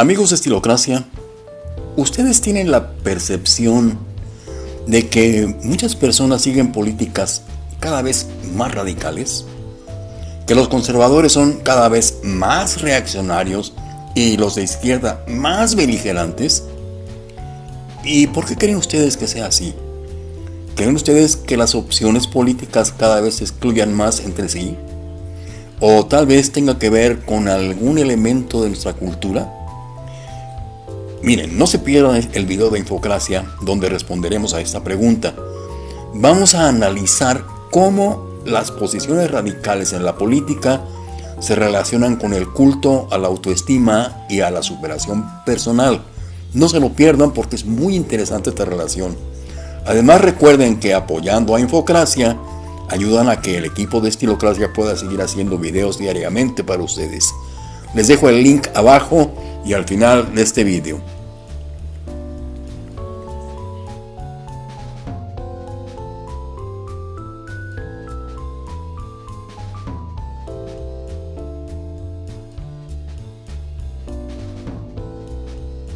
Amigos de Estilocracia, ¿ustedes tienen la percepción de que muchas personas siguen políticas cada vez más radicales? ¿Que los conservadores son cada vez más reaccionarios y los de izquierda más beligerantes? ¿Y por qué creen ustedes que sea así? ¿Creen ustedes que las opciones políticas cada vez se excluyan más entre sí? ¿O tal vez tenga que ver con algún elemento de nuestra cultura? Miren, no se pierdan el video de Infocracia donde responderemos a esta pregunta. Vamos a analizar cómo las posiciones radicales en la política se relacionan con el culto a la autoestima y a la superación personal. No se lo pierdan porque es muy interesante esta relación. Además recuerden que apoyando a Infocracia ayudan a que el equipo de Estilocracia pueda seguir haciendo videos diariamente para ustedes. Les dejo el link abajo y al final de este video.